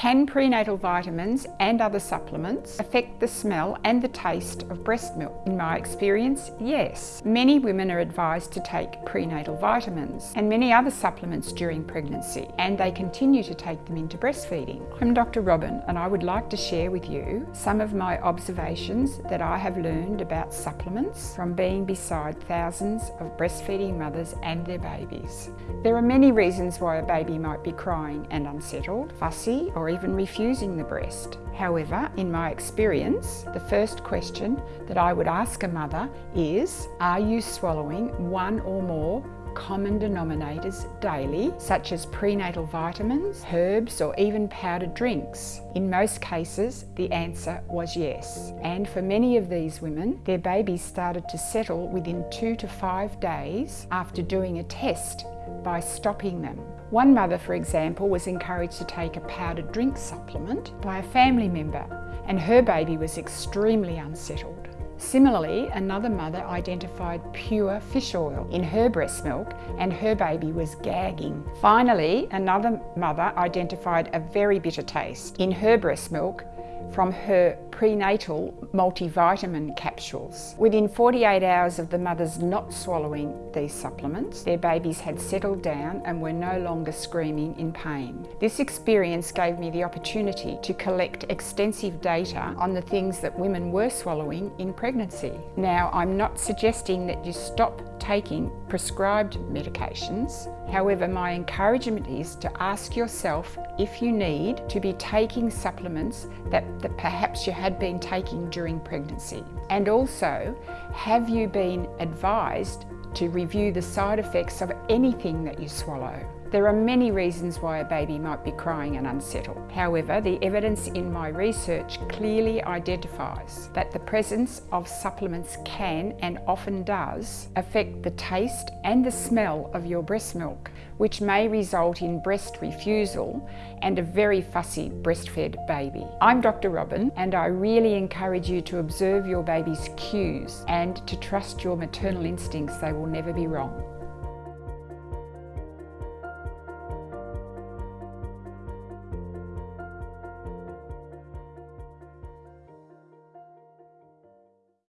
Can prenatal vitamins and other supplements affect the smell and the taste of breast milk? In my experience, yes. Many women are advised to take prenatal vitamins and many other supplements during pregnancy, and they continue to take them into breastfeeding. I'm Dr. Robin, and I would like to share with you some of my observations that I have learned about supplements from being beside thousands of breastfeeding mothers and their babies. There are many reasons why a baby might be crying and unsettled, fussy, or even refusing the breast. However, in my experience, the first question that I would ask a mother is, are you swallowing one or more common denominators daily, such as prenatal vitamins, herbs, or even powdered drinks? In most cases, the answer was yes. And for many of these women, their babies started to settle within two to five days after doing a test by stopping them. One mother, for example, was encouraged to take a powdered drink supplement by a family member, and her baby was extremely unsettled. Similarly, another mother identified pure fish oil in her breast milk and her baby was gagging. Finally, another mother identified a very bitter taste in her breast milk from her prenatal multivitamin capsules. Within 48 hours of the mothers not swallowing these supplements, their babies had settled down and were no longer screaming in pain. This experience gave me the opportunity to collect extensive data on the things that women were swallowing in pregnancy. Now, I'm not suggesting that you stop taking prescribed medications. However, my encouragement is to ask yourself if you need to be taking supplements that, that perhaps you had been taking during pregnancy. And also, have you been advised to review the side effects of anything that you swallow? There are many reasons why a baby might be crying and unsettled. However, the evidence in my research clearly identifies that the presence of supplements can and often does affect the taste and the smell of your breast milk, which may result in breast refusal and a very fussy breastfed baby. I'm Dr. Robin and I really encourage you to observe your baby's cues and to trust your maternal instincts, they will never be wrong.